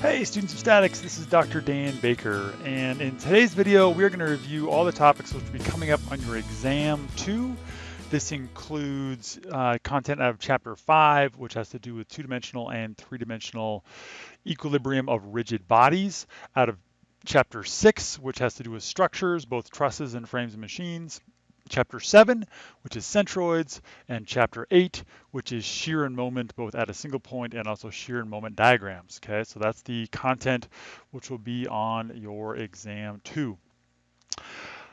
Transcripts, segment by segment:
Hey students of statics, this is Dr. Dan Baker and in today's video we're going to review all the topics which will be coming up on your exam 2. This includes uh, content out of chapter 5 which has to do with two-dimensional and three-dimensional equilibrium of rigid bodies, out of chapter 6 which has to do with structures, both trusses and frames and machines, chapter 7, which is centroids, and chapter 8, which is shear and moment, both at a single point and also shear and moment diagrams. Okay, so that's the content which will be on your exam 2.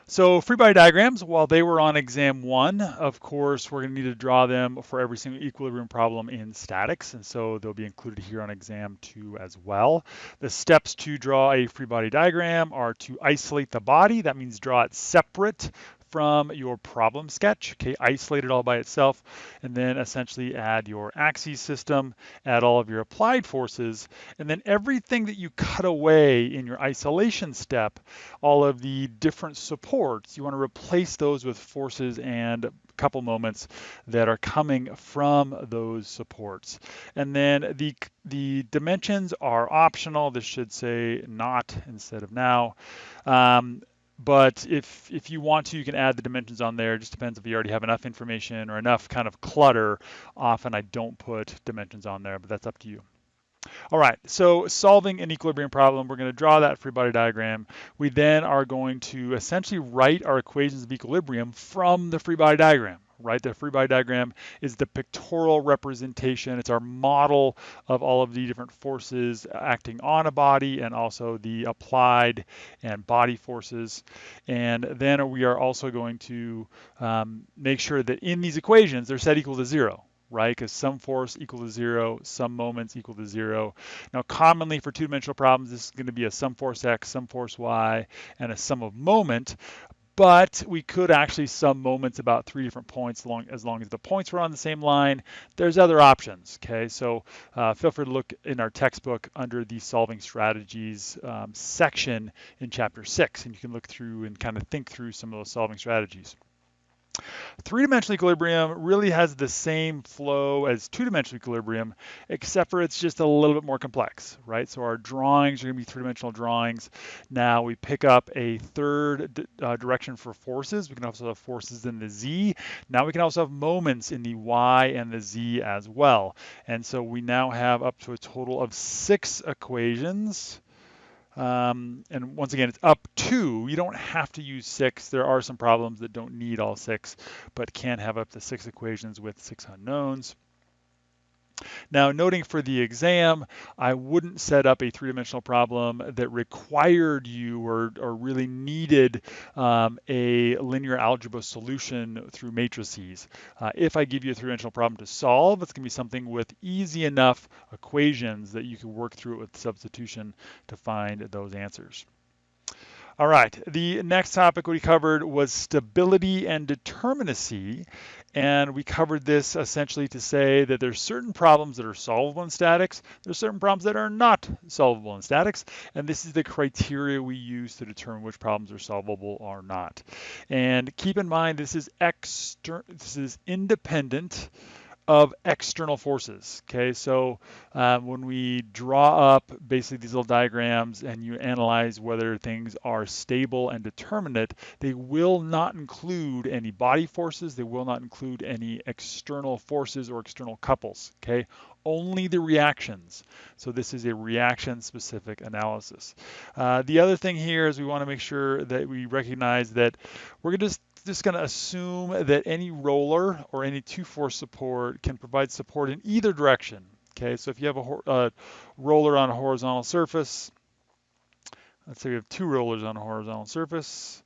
So free body diagrams, while they were on exam one, of course, we're going to need to draw them for every single equilibrium problem in statics, and so they'll be included here on exam two as well. The steps to draw a free body diagram are to isolate the body, that means draw it separate from your problem sketch, okay, isolate it all by itself, and then essentially add your axis system, add all of your applied forces, and then everything that you cut away in your isolation step, all of the different supports, you want to replace those with forces and couple moments that are coming from those supports. And then the, the dimensions are optional. This should say not instead of now. Um, but if if you want to, you can add the dimensions on there. It just depends if you already have enough information or enough kind of clutter. Often I don't put dimensions on there, but that's up to you. All right, so solving an equilibrium problem, we're going to draw that free body diagram. We then are going to essentially write our equations of equilibrium from the free body diagram right? The free body diagram is the pictorial representation. It's our model of all of the different forces acting on a body and also the applied and body forces. And then we are also going to um, make sure that in these equations, they're set equal to zero, right? Because sum force equal to zero, sum moments equal to zero. Now, commonly for two-dimensional problems, this is going to be a sum force x, sum force y, and a sum of moment but we could actually sum moments about three different points long, as long as the points were on the same line. There's other options, okay? So uh, feel free to look in our textbook under the solving strategies um, section in chapter six, and you can look through and kind of think through some of those solving strategies. Three-dimensional equilibrium really has the same flow as two-dimensional equilibrium, except for it's just a little bit more complex, right? So our drawings are gonna be three-dimensional drawings. Now we pick up a third uh, direction for forces. We can also have forces in the Z. Now we can also have moments in the Y and the Z as well. And so we now have up to a total of six equations um, and once again, it's up to, you don't have to use six. There are some problems that don't need all six, but can have up to six equations with six unknowns. Now, noting for the exam, I wouldn't set up a three-dimensional problem that required you or, or really needed um, a linear algebra solution through matrices. Uh, if I give you a three-dimensional problem to solve, it's going to be something with easy enough equations that you can work through it with substitution to find those answers. All right, the next topic we covered was stability and determinacy. And we covered this essentially to say that there's certain problems that are solvable in statics, there's certain problems that are not solvable in statics, and this is the criteria we use to determine which problems are solvable or not. And keep in mind, this is external, this is independent of external forces. Okay, so uh, when we draw up basically these little diagrams and you analyze whether things are stable and determinate, they will not include any body forces, they will not include any external forces or external couples. Okay, only the reactions. So this is a reaction specific analysis. Uh, the other thing here is we want to make sure that we recognize that we're going to just just going to assume that any roller or any two-force support can provide support in either direction. Okay, so if you have a uh, roller on a horizontal surface, let's say we have two rollers on a horizontal surface,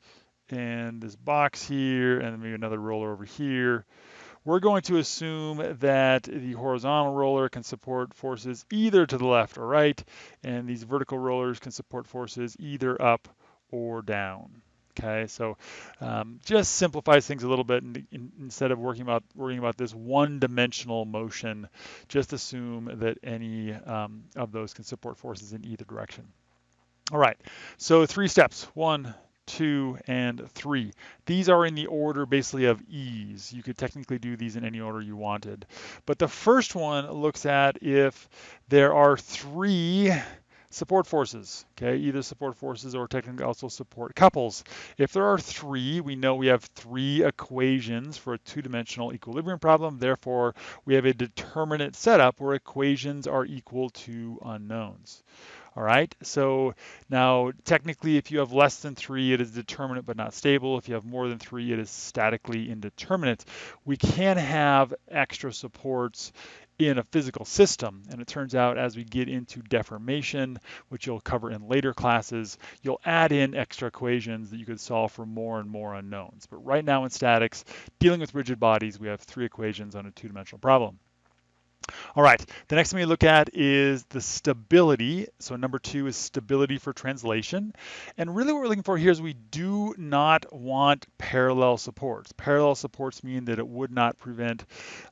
and this box here, and maybe another roller over here, we're going to assume that the horizontal roller can support forces either to the left or right, and these vertical rollers can support forces either up or down. Okay, so um, just simplifies things a little bit, and in, instead of working about worrying about this one-dimensional motion, just assume that any um, of those can support forces in either direction. All right, so three steps: one, two, and three. These are in the order basically of ease. You could technically do these in any order you wanted, but the first one looks at if there are three support forces, okay, either support forces or technically also support couples. If there are three, we know we have three equations for a two-dimensional equilibrium problem. Therefore, we have a determinate setup where equations are equal to unknowns. All right, so now technically if you have less than three, it is determinate but not stable. If you have more than three, it is statically indeterminate. We can have extra supports in a physical system. And it turns out as we get into deformation, which you'll cover in later classes, you'll add in extra equations that you could solve for more and more unknowns. But right now in statics, dealing with rigid bodies, we have three equations on a two-dimensional problem. All right, the next thing we look at is the stability. So number two is stability for translation. And really what we're looking for here is we do not want parallel supports. Parallel supports mean that it would not prevent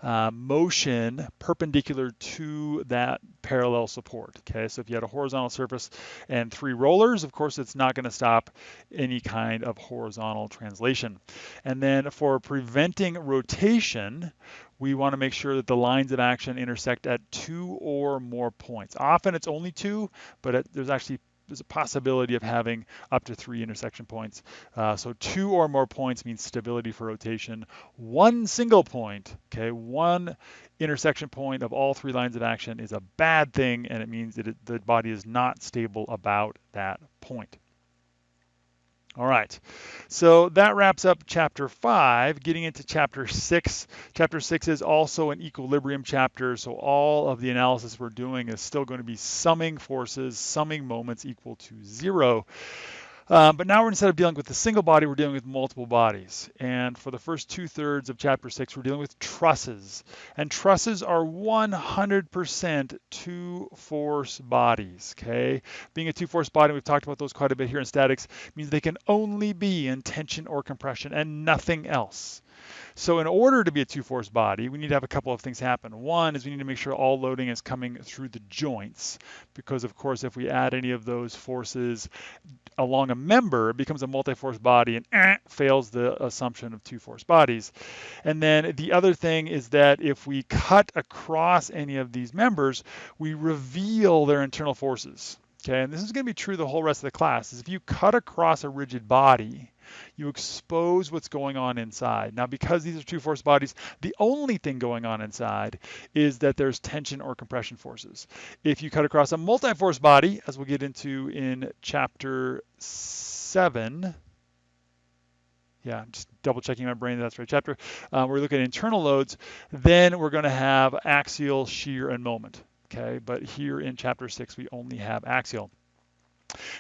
uh, motion perpendicular to that parallel support. Okay, so if you had a horizontal surface and three rollers, of course, it's not gonna stop any kind of horizontal translation. And then for preventing rotation, we want to make sure that the lines of action intersect at two or more points. Often it's only two, but it, there's actually there's a possibility of having up to three intersection points. Uh, so two or more points means stability for rotation. One single point, okay, one intersection point of all three lines of action is a bad thing, and it means that it, the body is not stable about that point. All right, so that wraps up chapter five. Getting into chapter six. Chapter six is also an equilibrium chapter, so all of the analysis we're doing is still going to be summing forces, summing moments equal to zero. Um, but now we're instead of dealing with a single body, we're dealing with multiple bodies. And for the first two thirds of chapter six, we're dealing with trusses. And trusses are 100% two force bodies, okay? Being a two force body, we've talked about those quite a bit here in statics, means they can only be in tension or compression and nothing else. So in order to be a two-force body, we need to have a couple of things happen. One is we need to make sure all loading is coming through the joints, because of course if we add any of those forces along a member, it becomes a multi-force body and eh, fails the assumption of two-force bodies. And then the other thing is that if we cut across any of these members, we reveal their internal forces. Okay, and this is going to be true the whole rest of the class, is if you cut across a rigid body, you expose what's going on inside. Now, because these are two force bodies, the only thing going on inside is that there's tension or compression forces. If you cut across a multi-force body, as we'll get into in chapter seven, yeah, just double checking my brain, that's right chapter, uh, we're looking at internal loads, then we're gonna have axial, shear, and moment, okay? But here in chapter six, we only have axial.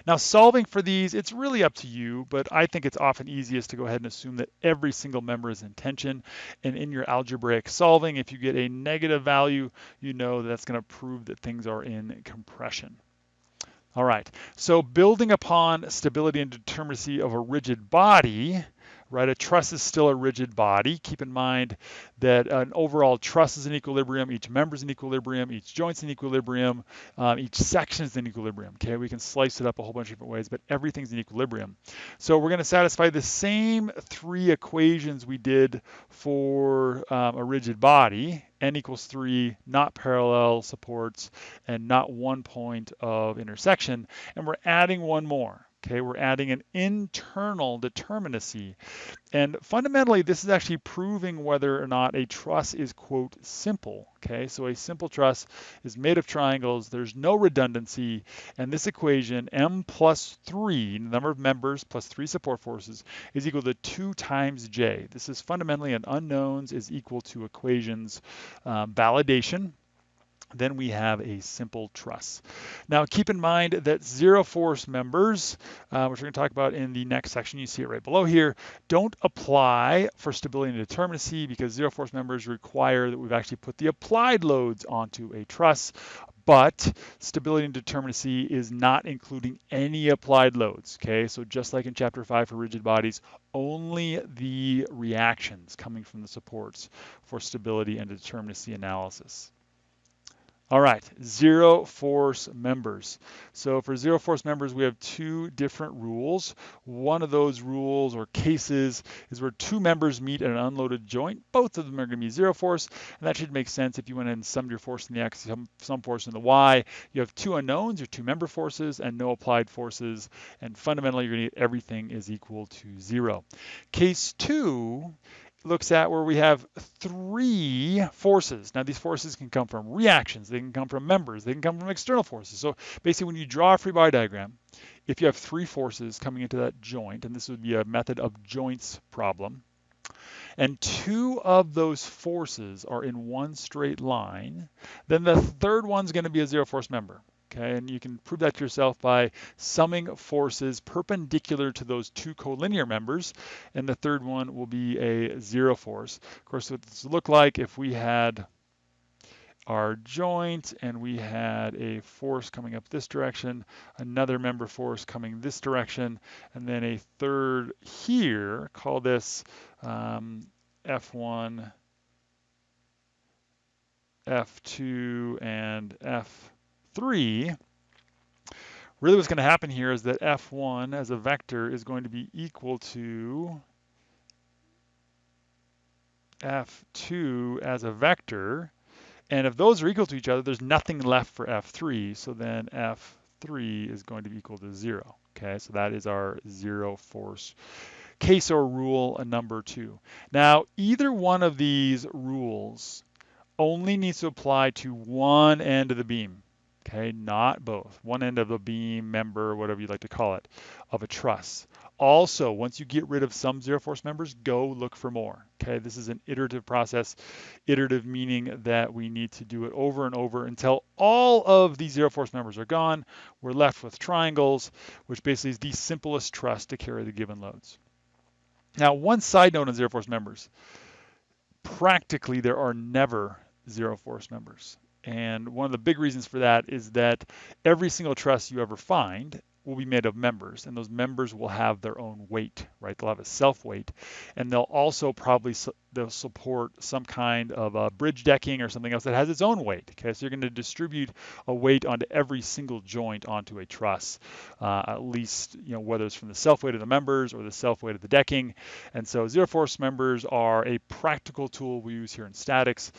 Now solving for these, it's really up to you, but I think it's often easiest to go ahead and assume that every single member is in tension. And in your algebraic solving, if you get a negative value, you know that's gonna prove that things are in compression. All right, so building upon stability and determinacy of a rigid body, right? A truss is still a rigid body. Keep in mind that an overall truss is in equilibrium, each member is in equilibrium, each joint's in equilibrium, um, each section is in equilibrium, okay? We can slice it up a whole bunch of different ways, but everything's in equilibrium. So we're gonna satisfy the same three equations we did for um, a rigid body, n equals three, not parallel supports, and not one point of intersection, and we're adding one more. Okay, we're adding an internal determinacy. And fundamentally, this is actually proving whether or not a truss is, quote, simple. Okay, so a simple truss is made of triangles, there's no redundancy, and this equation, m plus 3, number of members plus 3 support forces, is equal to 2 times j. This is fundamentally an unknowns is equal to equations um, validation then we have a simple truss. Now keep in mind that zero force members, uh, which we're going to talk about in the next section, you see it right below here, don't apply for stability and determinacy because zero force members require that we've actually put the applied loads onto a truss, but stability and determinacy is not including any applied loads, okay? So just like in chapter five for rigid bodies, only the reactions coming from the supports for stability and determinacy analysis. All right, zero force members. So for zero force members, we have two different rules. One of those rules or cases is where two members meet at an unloaded joint. Both of them are to be zero force, and that should make sense if you went and summed your force in the x, sum, sum force in the y. You have two unknowns, your two member forces, and no applied forces, and fundamentally you're to get everything is equal to zero. Case two looks at where we have three forces. Now these forces can come from reactions, they can come from members, they can come from external forces. So basically when you draw a free body diagram, if you have three forces coming into that joint, and this would be a method of joints problem, and two of those forces are in one straight line, then the third one's going to be a zero force member. Okay, and you can prove that to yourself by summing forces perpendicular to those two collinear members, and the third one will be a zero force. Of course, what this would look like if we had our joint and we had a force coming up this direction, another member force coming this direction, and then a third here, call this um, F1, F2, and F 3, really what's going to happen here is that f1 as a vector is going to be equal to f2 as a vector. And if those are equal to each other, there's nothing left for f3. So then f3 is going to be equal to 0. Okay, so that is our zero force case or rule number two. Now, either one of these rules only needs to apply to one end of the beam okay, not both. One end of a beam, member, whatever you'd like to call it, of a truss. Also, once you get rid of some zero force members, go look for more. Okay, this is an iterative process. Iterative meaning that we need to do it over and over until all of these zero force members are gone. We're left with triangles, which basically is the simplest truss to carry the given loads. Now, one side note on zero force members. Practically, there are never zero force members. And one of the big reasons for that is that every single truss you ever find will be made of members, and those members will have their own weight, right? They'll have a self weight, and they'll also probably they'll support some kind of a bridge decking or something else that has its own weight. Okay, so you're going to distribute a weight onto every single joint onto a truss, uh, at least you know whether it's from the self weight of the members or the self weight of the decking. And so zero force members are a practical tool we use here in statics,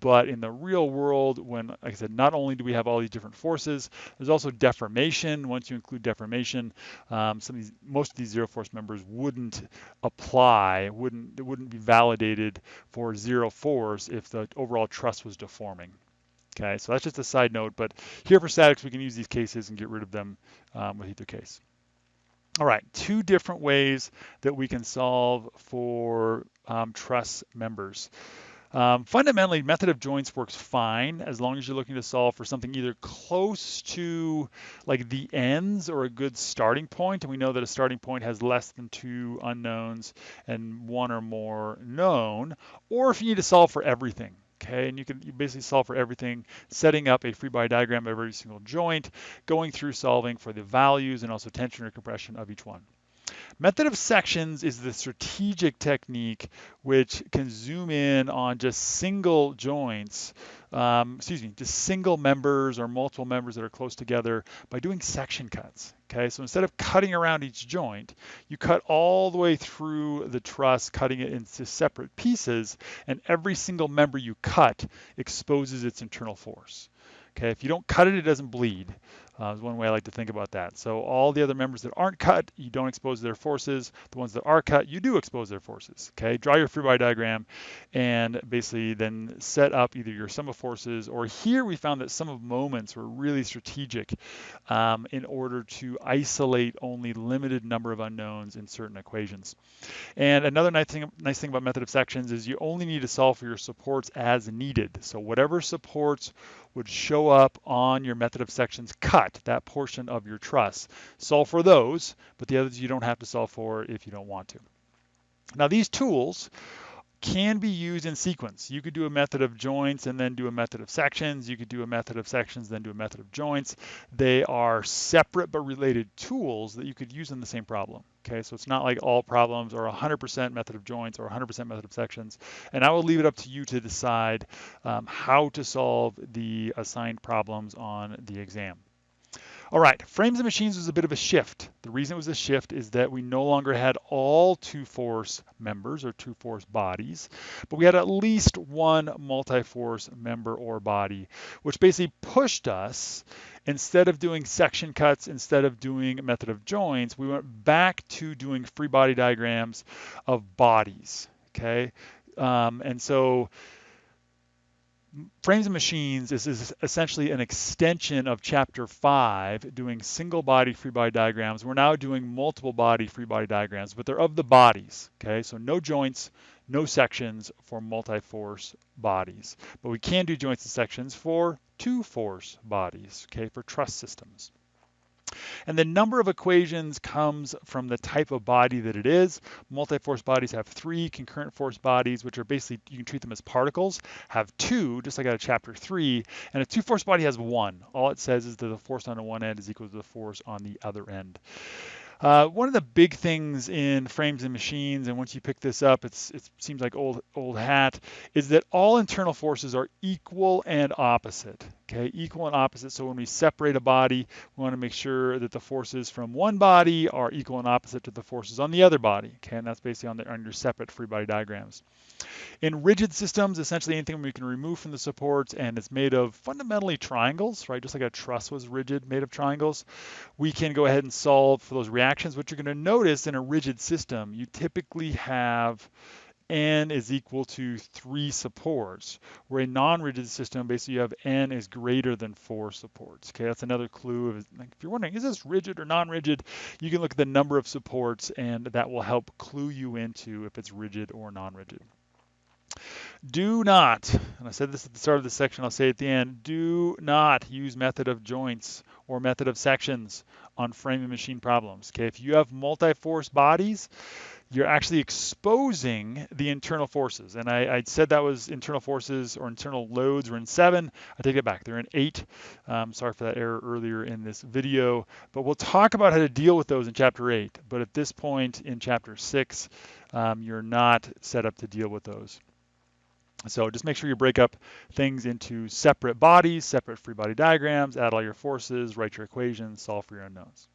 but in the real world, when like I said, not only do we have all these different forces, there's also deformation. Once you include deformation, um, some of these, most of these zero force members wouldn't apply, wouldn't it wouldn't be validated for zero fours if the overall truss was deforming. Okay, so that's just a side note, but here for statics, we can use these cases and get rid of them um, with either case. All right, two different ways that we can solve for um, truss members. Um, fundamentally, method of joints works fine as long as you're looking to solve for something either close to like the ends or a good starting point. And we know that a starting point has less than two unknowns and one or more known, or if you need to solve for everything. Okay, and you can you basically solve for everything, setting up a free body diagram of every single joint, going through solving for the values and also tension or compression of each one. Method of sections is the strategic technique which can zoom in on just single joints, um, excuse me, just single members or multiple members that are close together by doing section cuts. Okay, so instead of cutting around each joint, you cut all the way through the truss, cutting it into separate pieces, and every single member you cut exposes its internal force. Okay, if you don't cut it, it doesn't bleed. Uh, is one way I like to think about that. So all the other members that aren't cut, you don't expose their forces. The ones that are cut, you do expose their forces. Okay, draw your free body diagram and basically then set up either your sum of forces or here we found that sum of moments were really strategic um, in order to isolate only limited number of unknowns in certain equations. And another nice thing, nice thing about method of sections is you only need to solve for your supports as needed. So whatever supports would show up on your method of sections cut, that portion of your truss. Solve for those, but the others you don't have to solve for if you don't want to. Now these tools can be used in sequence. You could do a method of joints and then do a method of sections. You could do a method of sections, then do a method of joints. They are separate but related tools that you could use in the same problem. Okay, so it's not like all problems are 100% method of joints or 100% method of sections. And I will leave it up to you to decide um, how to solve the assigned problems on the exam. All right, frames and machines was a bit of a shift. The reason it was a shift is that we no longer had all two force members or two force bodies, but we had at least one multi-force member or body, which basically pushed us, instead of doing section cuts, instead of doing method of joints, we went back to doing free body diagrams of bodies, okay? Um, and so Frames and Machines is, is, essentially an extension of chapter five, doing single body free body diagrams. We're now doing multiple body free body diagrams, but they're of the bodies, okay? So no joints, no sections for multi-force bodies. But we can do joints and sections for two force bodies, okay, for truss systems. And the number of equations comes from the type of body that it is. Multi-force bodies have three, concurrent force bodies, which are basically, you can treat them as particles, have two, just like out of chapter three, and a two-force body has one. All it says is that the force on the one end is equal to the force on the other end. Uh, one of the big things in frames and machines, and once you pick this up, it seems like old old hat, is that all internal forces are equal and opposite. Okay, equal and opposite. So when we separate a body, we want to make sure that the forces from one body are equal and opposite to the forces on the other body. Okay, and that's basically on, the, on your separate free body diagrams. In rigid systems, essentially anything we can remove from the supports and it's made of fundamentally triangles, right? Just like a truss was rigid, made of triangles. We can go ahead and solve for those reactions. What you're going to notice in a rigid system, you typically have n is equal to three supports, where a non-rigid system, basically you have n is greater than four supports. Okay, that's another clue. Of, like, if you're wondering, is this rigid or non-rigid, you can look at the number of supports and that will help clue you into if it's rigid or non-rigid. Do not, and I said this at the start of the section, I'll say at the end, do not use method of joints or method of sections on frame and machine problems. Okay, if you have multi-force bodies, you're actually exposing the internal forces. And I, I, said that was internal forces or internal loads were in seven. I take it back, they're in eight. Um, sorry for that error earlier in this video, but we'll talk about how to deal with those in chapter eight. But at this point in chapter six, um, you're not set up to deal with those. So just make sure you break up things into separate bodies, separate free body diagrams, add all your forces, write your equations, solve for your unknowns.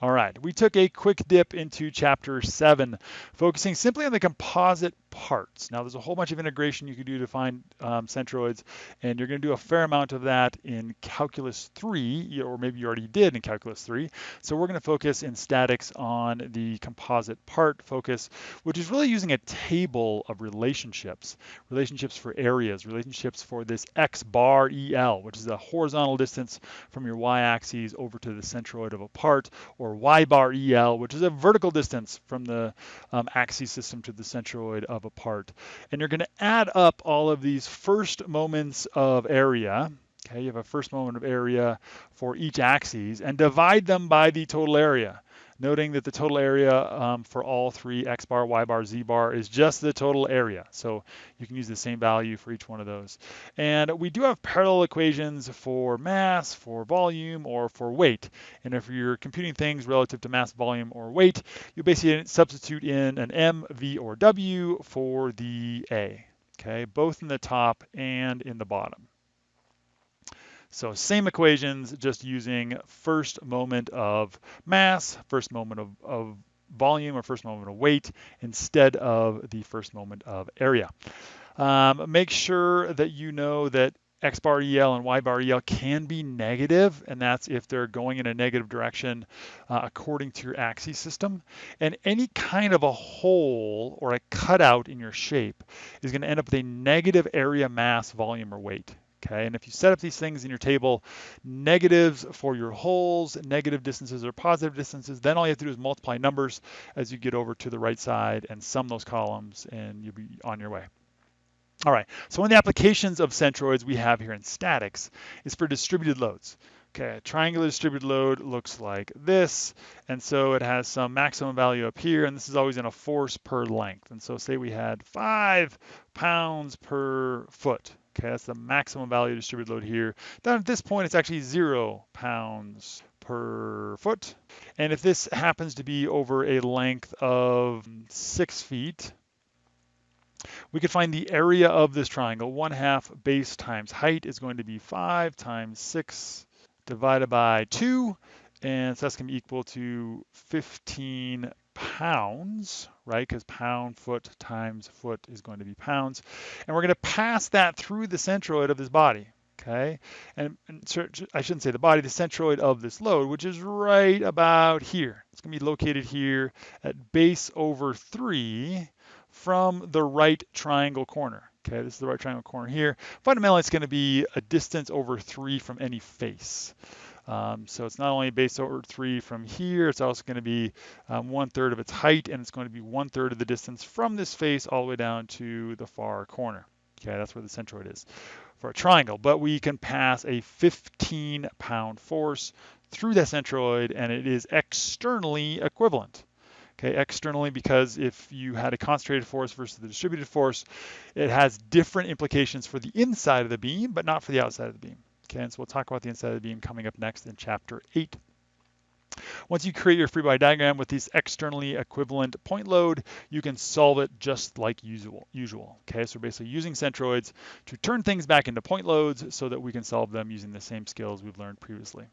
All right, we took a quick dip into chapter seven, focusing simply on the composite parts. Now, there's a whole bunch of integration you can do to find um, centroids, and you're going to do a fair amount of that in Calculus 3, or maybe you already did in Calculus 3. So we're going to focus in statics on the composite part focus, which is really using a table of relationships, relationships for areas, relationships for this x bar EL, which is a horizontal distance from your y-axis over to the centroid of a part, or y bar EL, which is a vertical distance from the um, axis system to the centroid of a part. And you're going to add up all of these first moments of area. Okay, you have a first moment of area for each axis and divide them by the total area noting that the total area um, for all three x bar, y bar, z bar is just the total area. So you can use the same value for each one of those. And we do have parallel equations for mass, for volume, or for weight. And if you're computing things relative to mass, volume, or weight, you basically substitute in an m, v, or w for the a. Okay, both in the top and in the bottom. So same equations, just using first moment of mass, first moment of, of volume, or first moment of weight, instead of the first moment of area. Um, make sure that you know that x bar EL and y bar EL can be negative, and that's if they're going in a negative direction uh, according to your axis system. And any kind of a hole or a cutout in your shape is going to end up with a negative area mass, volume, or weight. Okay, and if you set up these things in your table, negatives for your holes, negative distances or positive distances, then all you have to do is multiply numbers as you get over to the right side and sum those columns and you'll be on your way. All right, so one of the applications of centroids we have here in statics is for distributed loads. Okay, a triangular distributed load looks like this, and so it has some maximum value up here, and this is always in a force per length. And so say we had five pounds per foot, that's the maximum value distributed load here. Then at this point, it's actually zero pounds per foot. And if this happens to be over a length of six feet, we could find the area of this triangle. One half base times height is going to be five times six divided by two. And so that's going to be equal to 15 pounds, right? Because pound foot times foot is going to be pounds. And we're going to pass that through the centroid of this body, okay? And, and I shouldn't say the body, the centroid of this load, which is right about here. It's going to be located here at base over 3 from the right triangle corner. Okay, this is the right triangle corner here. Fundamentally, it's going to be a distance over 3 from any face. Um, so it's not only base over 3 from here, it's also going to be um, one third of its height, and it's going to be one third of the distance from this face all the way down to the far corner. Okay, that's where the centroid is for a triangle. But we can pass a 15 pound force through that centroid, and it is externally equivalent. Okay, externally because if you had a concentrated force versus the distributed force, it has different implications for the inside of the beam, but not for the outside of the beam. Okay, so we'll talk about the the beam coming up next in chapter 8. Once you create your free body diagram with these externally equivalent point load, you can solve it just like usual. usual. Okay, so basically using centroids to turn things back into point loads so that we can solve them using the same skills we've learned previously.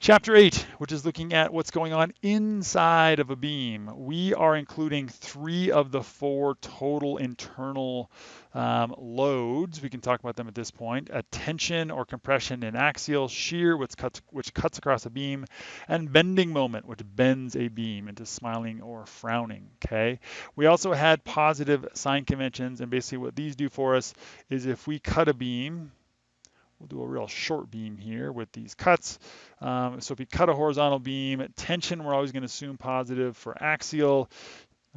Chapter 8, which is looking at what's going on inside of a beam. We are including three of the four total internal um, loads. We can talk about them at this point. A tension or compression in axial, shear, which cuts, which cuts across a beam, and bending moment, which bends a beam into smiling or frowning, okay? We also had positive sign conventions, and basically what these do for us is if we cut a beam, We'll do a real short beam here with these cuts. Um, so if we cut a horizontal beam, tension, we're always going to assume positive for axial.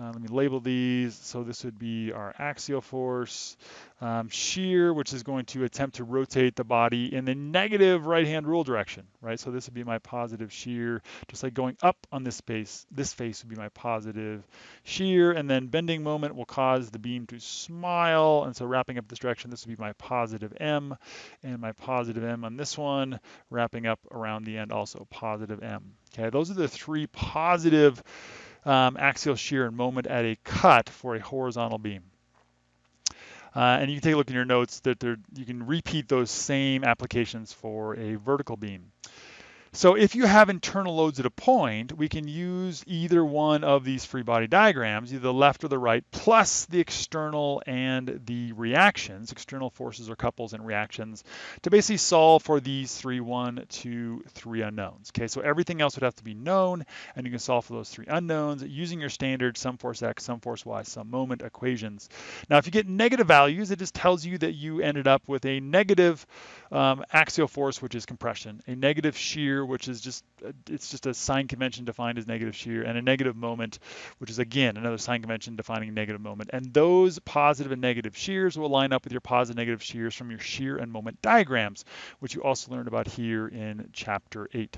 Uh, let me label these. So this would be our axial force. Um, shear, which is going to attempt to rotate the body in the negative right-hand rule direction, right? So this would be my positive shear, just like going up on this space. This face would be my positive shear, and then bending moment will cause the beam to smile. And so wrapping up this direction, this would be my positive M, and my positive M on this one, wrapping up around the end also positive M. Okay, those are the three positive um, axial shear and moment at a cut for a horizontal beam. Uh, and you can take a look in your notes that you can repeat those same applications for a vertical beam. So if you have internal loads at a point, we can use either one of these free body diagrams, either the left or the right, plus the external and the reactions, external forces or couples and reactions, to basically solve for these three, one, two, three unknowns. Okay, so everything else would have to be known, and you can solve for those three unknowns using your standard sum force x, sum force y, sum moment equations. Now, if you get negative values, it just tells you that you ended up with a negative um, axial force, which is compression, a negative shear, which is just uh, it's just a sign convention defined as negative shear, and a negative moment, which is again another sign convention defining negative moment. And those positive and negative shears will line up with your positive negative shears from your shear and moment diagrams, which you also learned about here in chapter 8.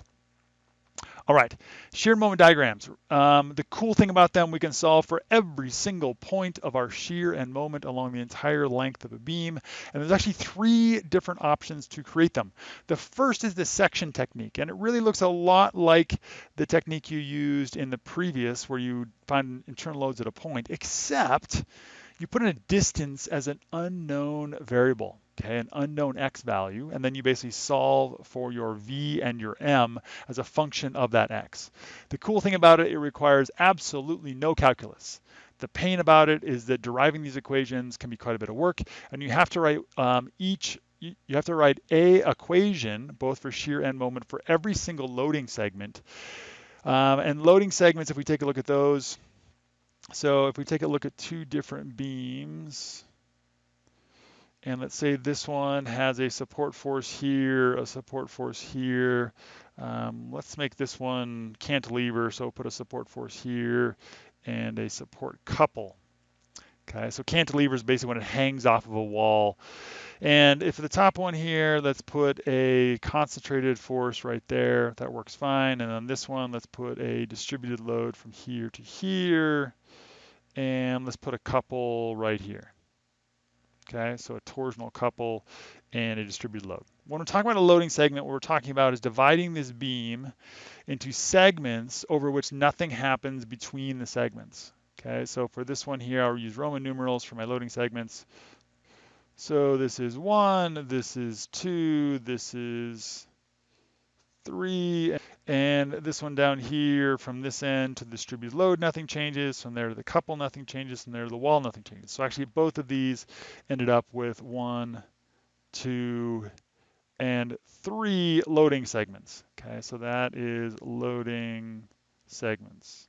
All right, shear moment diagrams. Um, the cool thing about them, we can solve for every single point of our shear and moment along the entire length of a beam. And there's actually three different options to create them. The first is the section technique, and it really looks a lot like the technique you used in the previous where you find internal loads at a point, except you put in a distance as an unknown variable okay, an unknown x value, and then you basically solve for your v and your m as a function of that x. The cool thing about it, it requires absolutely no calculus. The pain about it is that deriving these equations can be quite a bit of work, and you have to write um, each you have to write a equation, both for shear and moment, for every single loading segment. Um, and loading segments, if we take a look at those, so if we take a look at two different beams, and let's say this one has a support force here, a support force here. Um, let's make this one cantilever, so put a support force here and a support couple. Okay, so cantilever is basically when it hangs off of a wall. And if the top one here, let's put a concentrated force right there. That works fine. And on this one, let's put a distributed load from here to here. And let's put a couple right here. Okay, so a torsional couple and a distributed load. When we're talking about a loading segment, what we're talking about is dividing this beam into segments over which nothing happens between the segments. Okay, so for this one here, I'll use Roman numerals for my loading segments. So this is one, this is two, this is three, and this one down here from this end to the distributed load, nothing changes. From there to the couple, nothing changes. From there to the wall, nothing changes. So actually both of these ended up with one, two, and three loading segments. Okay, so that is loading segments.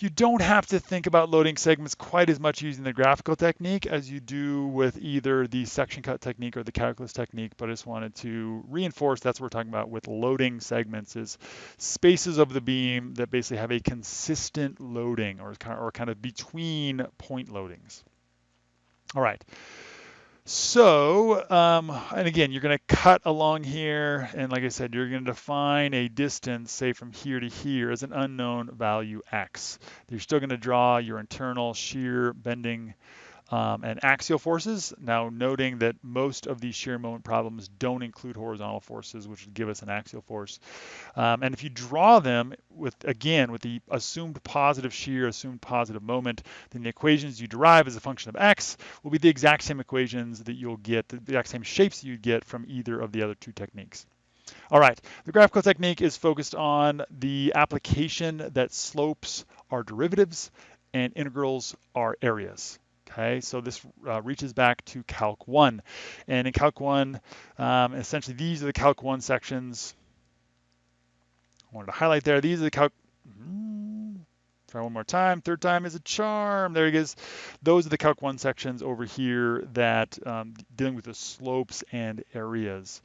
You don't have to think about loading segments quite as much using the graphical technique as you do with either the section cut technique or the calculus technique, but I just wanted to reinforce that's what we're talking about with loading segments is spaces of the beam that basically have a consistent loading or, or kind of between point loadings. All right. So, um, and again, you're going to cut along here, and like I said, you're going to define a distance, say from here to here, as an unknown value x. You're still going to draw your internal shear bending um, and axial forces. Now noting that most of these shear moment problems don't include horizontal forces, which would give us an axial force. Um, and if you draw them with, again, with the assumed positive shear, assumed positive moment, then the equations you derive as a function of x will be the exact same equations that you'll get, the exact same shapes you'd get from either of the other two techniques. All right, the graphical technique is focused on the application that slopes are derivatives and integrals are areas. Okay, so this uh, reaches back to Calc 1. And in Calc 1, um, essentially these are the Calc 1 sections. I wanted to highlight there. These are the Calc... Mm, try one more time. Third time is a charm. There it is. Those are the Calc 1 sections over here that um, dealing with the slopes and areas.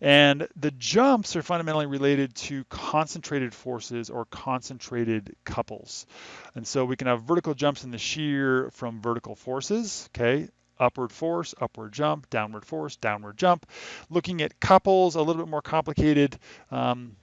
And the jumps are fundamentally related to concentrated forces or concentrated couples. And so we can have vertical jumps in the shear from vertical forces, okay? Upward force, upward jump, downward force, downward jump. Looking at couples, a little bit more complicated. Um,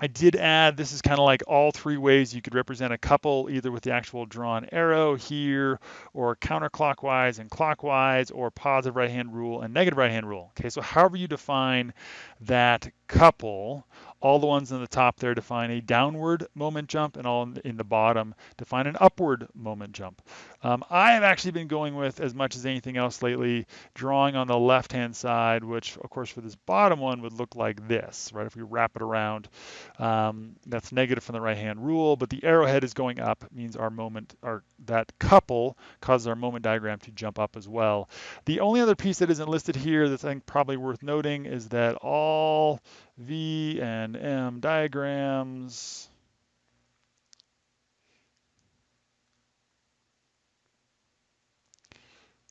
I did add, this is kind of like all three ways you could represent a couple, either with the actual drawn arrow here, or counterclockwise and clockwise, or positive right-hand rule and negative right-hand rule. Okay, so however you define that couple, all the ones in the top there define a downward moment jump, and all in the bottom define an upward moment jump. Um, I have actually been going with, as much as anything else lately, drawing on the left-hand side, which, of course, for this bottom one would look like this, right? If we wrap it around, um, that's negative from the right-hand rule, but the arrowhead is going up, means our moment, or that couple causes our moment diagram to jump up as well. The only other piece that isn't listed here that's I think probably worth noting is that all V and M diagrams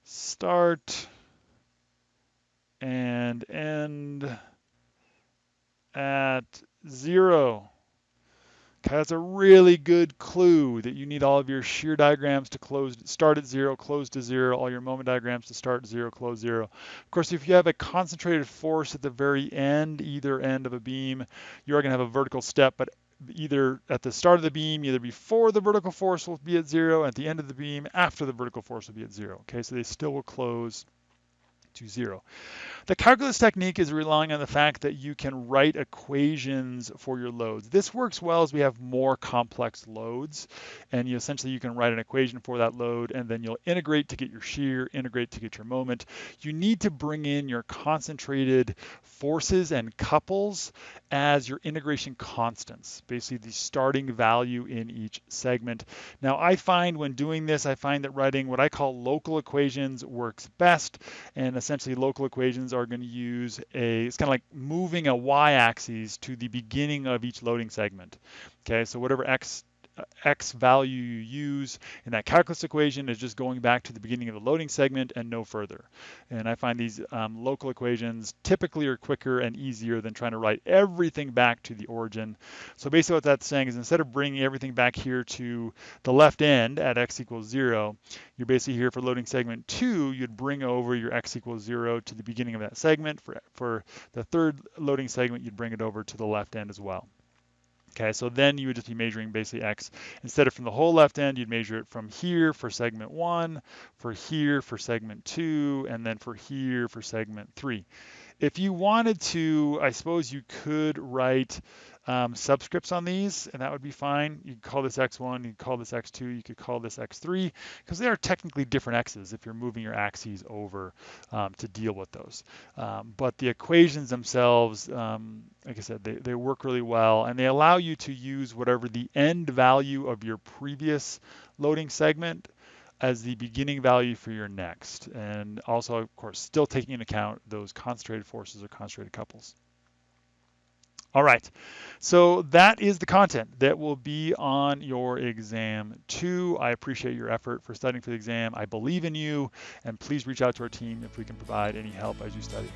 start and end at zero. That's a really good clue that you need all of your shear diagrams to close, start at zero, close to zero, all your moment diagrams to start zero, close zero. Of course, if you have a concentrated force at the very end, either end of a beam, you are going to have a vertical step, but either at the start of the beam, either before the vertical force will be at zero, at the end of the beam, after the vertical force will be at zero. Okay, so they still will close to zero. The calculus technique is relying on the fact that you can write equations for your loads. This works well as we have more complex loads, and you essentially you can write an equation for that load, and then you'll integrate to get your shear, integrate to get your moment. You need to bring in your concentrated forces and couples as your integration constants, basically the starting value in each segment. Now I find when doing this, I find that writing what I call local equations works best, and essentially local equations are going to use a, it's kind of like moving a y-axis to the beginning of each loading segment. Okay, so whatever x x value you use in that calculus equation is just going back to the beginning of the loading segment and no further. And I find these um, local equations typically are quicker and easier than trying to write everything back to the origin. So basically what that's saying is instead of bringing everything back here to the left end at x equals zero, you're basically here for loading segment two, you'd bring over your x equals zero to the beginning of that segment. For, for the third loading segment, you'd bring it over to the left end as well. Okay, so then you would just be measuring basically x. Instead of from the whole left end, you'd measure it from here for segment one, for here for segment two, and then for here for segment three. If you wanted to, I suppose you could write um, subscripts on these, and that would be fine. You could call this x1, you could call this x2, you could call this x3, because they are technically different x's if you're moving your axes over um, to deal with those. Um, but the equations themselves, um, like I said, they, they work really well, and they allow you to use whatever the end value of your previous loading segment as the beginning value for your next. And also, of course, still taking into account those concentrated forces or concentrated couples. All right, so that is the content that will be on your exam two. I appreciate your effort for studying for the exam. I believe in you, and please reach out to our team if we can provide any help as you study.